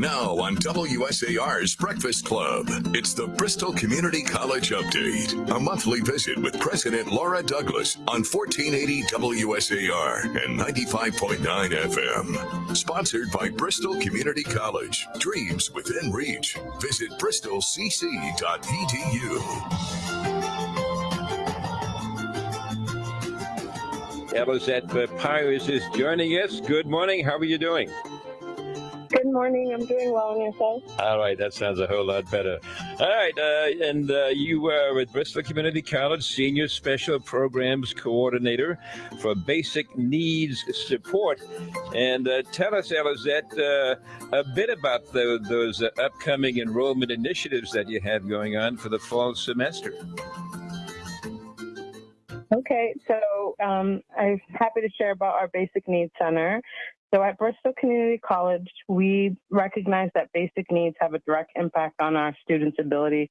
Now on WSAR's Breakfast Club, it's the Bristol Community College Update, a monthly visit with President Laura Douglas on 1480 WSAR and 95.9 FM. Sponsored by Bristol Community College. Dreams within reach. Visit bristolcc.edu. Elisette Papyrus is joining us. Good morning. How are you doing? Good morning. I'm doing well on yourself. All right, that sounds a whole lot better. All right, uh, and uh, you were with Bristol Community College Senior Special Programs Coordinator for Basic Needs Support. And uh, tell us, Elisette, uh, a bit about the, those uh, upcoming enrollment initiatives that you have going on for the fall semester. Okay, so um, I'm happy to share about our Basic Needs Center. So at Bristol Community College, we recognize that basic needs have a direct impact on our students' ability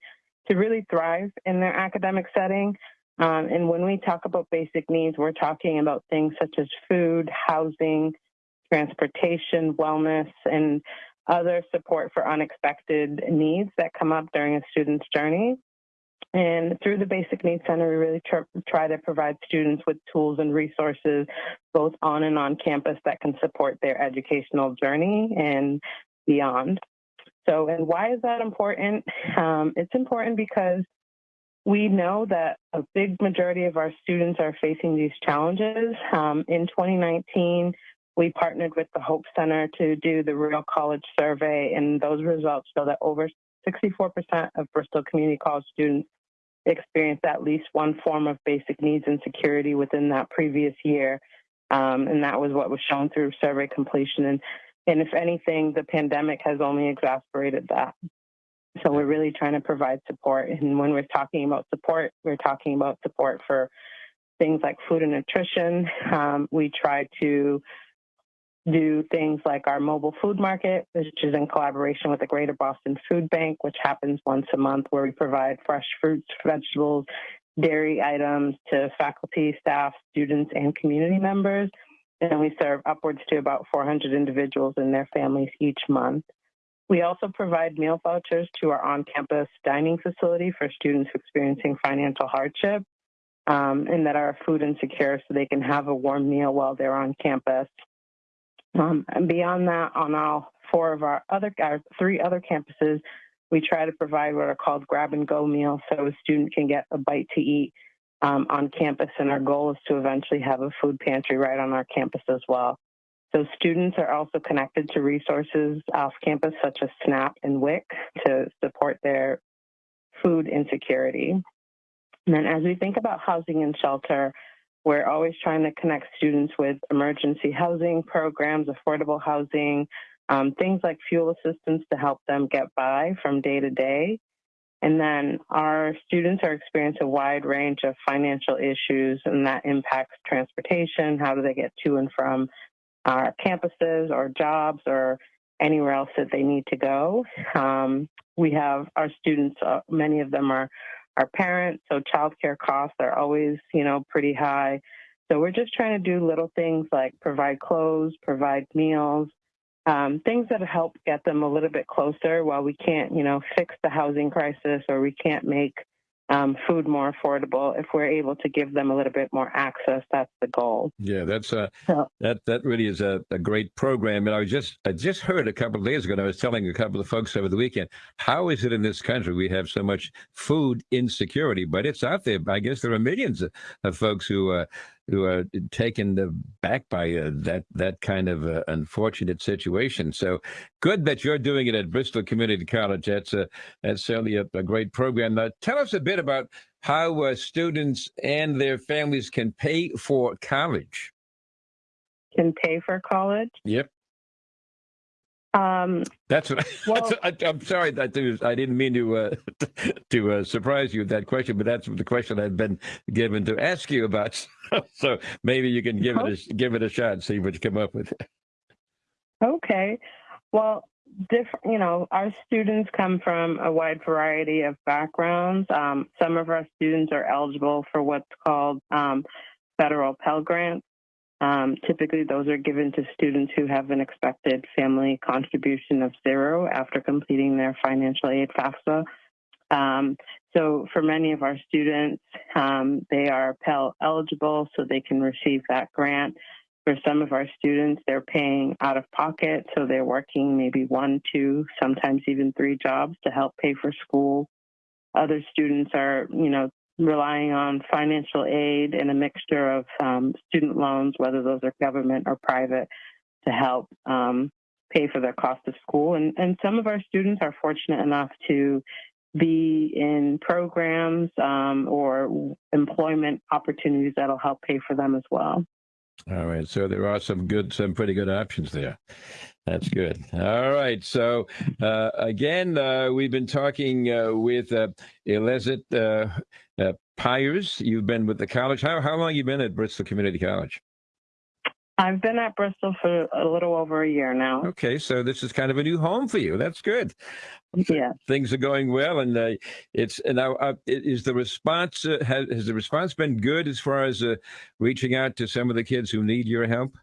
to really thrive in their academic setting. Um, and when we talk about basic needs, we're talking about things such as food, housing, transportation, wellness, and other support for unexpected needs that come up during a student's journey. And through the Basic Needs Center, we really tr try to provide students with tools and resources, both on and on campus, that can support their educational journey and beyond. So, and why is that important? Um, it's important because we know that a big majority of our students are facing these challenges. Um, in 2019, we partnered with the Hope Center to do the Real College Survey, and those results show that over 64% of Bristol Community College students experienced at least one form of basic needs insecurity within that previous year. Um, and that was what was shown through survey completion. And, and if anything, the pandemic has only exacerbated that. So we're really trying to provide support. And when we're talking about support, we're talking about support for things like food and nutrition. Um, we try to do things like our mobile food market, which is in collaboration with the Greater Boston Food Bank, which happens once a month, where we provide fresh fruits, vegetables, dairy items to faculty, staff, students, and community members. And we serve upwards to about 400 individuals and their families each month. We also provide meal vouchers to our on-campus dining facility for students experiencing financial hardship um, and that are food insecure so they can have a warm meal while they're on campus. Um, and beyond that, on all four of our other, our three other campuses, we try to provide what are called grab and go meals so a student can get a bite to eat um, on campus. And our goal is to eventually have a food pantry right on our campus as well. So students are also connected to resources off campus such as SNAP and WIC to support their food insecurity. And then as we think about housing and shelter, we're always trying to connect students with emergency housing programs, affordable housing, um, things like fuel assistance to help them get by from day to day. And then our students are experiencing a wide range of financial issues, and that impacts transportation. How do they get to and from our campuses or jobs or anywhere else that they need to go? Um, we have our students, uh, many of them are our parents. So childcare costs are always, you know, pretty high. So we're just trying to do little things like provide clothes, provide meals, um, things that help get them a little bit closer while we can't, you know, fix the housing crisis or we can't make um, food more affordable. If we're able to give them a little bit more access, that's the goal. Yeah, that's a, so, that that really is a, a great program. And I was just I just heard a couple of days ago, and I was telling a couple of folks over the weekend, how is it in this country we have so much food insecurity? But it's out there. I guess there are millions of, of folks who uh, who are taken back by uh, that that kind of uh, unfortunate situation. So good that you're doing it at Bristol Community College. That's a, that's certainly a, a great program. Now, tell us a bit about how uh, students and their families can pay for college. Can pay for college? Yep. Um, that's what. Well, that's, I, am sorry that I didn't mean to uh, to uh, surprise you with that question, but that's the question I've been given to ask you about. so maybe you can give it a, uh-huh. give it a shot and see what you come up with. Okay, well, different. You know, our students come from a wide variety of backgrounds. Um, some of our students are eligible for what's called um, federal Pell Grants Um, typically, those are given to students who have an expected family contribution of zero after completing their financial aid FAFSA. Um, so, for many of our students, um, they are Pell eligible, so they can receive that grant. For some of our students, they're paying out of pocket, so they're working maybe one, two, sometimes even three jobs to help pay for school. Other students are, you know, relying on financial aid and a mixture of um, student loans, whether those are government or private, to help um, pay for their cost of school. And, and some of our students are fortunate enough to be in programs um, or employment opportunities that'll help pay for them as well. All right. So there are some good, some pretty good options there. That's good. All right. So uh, again, uh, we've been talking uh, with uh, Elizabeth uh, uh, Pyers. You've been with the college. How how long you been at Bristol Community College? I've been at Bristol for a little over a year now. Okay, so this is kind of a new home for you. That's good. Yeah. Things are going well, and uh, it's and now uh, is the response uh, has, has the response been good as far as uh, reaching out to some of the kids who need your help?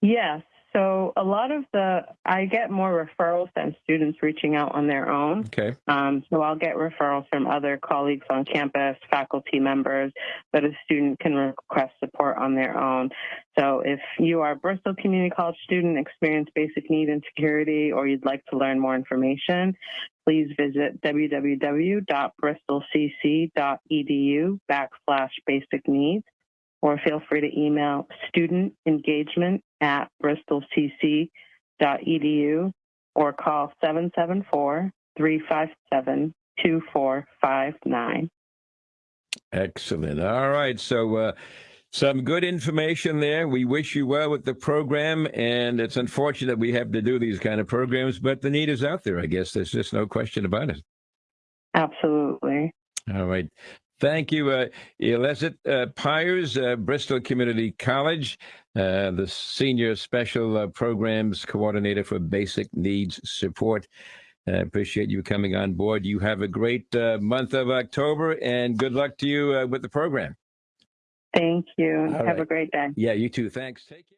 Yes. So a lot of the, I get more referrals than students reaching out on their own. Okay. Um, so I'll get referrals from other colleagues on campus, faculty members, but a student can request support on their own. So if you are a Bristol Community College student, experience basic need insecurity, or you'd like to learn more information, please visit www.bristolcc.edu backslash basic needs or feel free to email student engagement at bristolcc.edu or call 774 357 2459. Excellent. All right. So, uh, some good information there. We wish you well with the program, and it's unfortunate we have to do these kind of programs, but the need is out there. I guess there's just no question about it. Absolutely. All right. Thank you, uh, Elizabeth uh, Pyers, uh, Bristol Community College, uh, the Senior Special uh, Programs Coordinator for Basic Needs Support. I appreciate you coming on board. You have a great uh, month of October, and good luck to you uh, with the program. Thank you. All Have right. a great day. Yeah, you too. Thanks. Take care.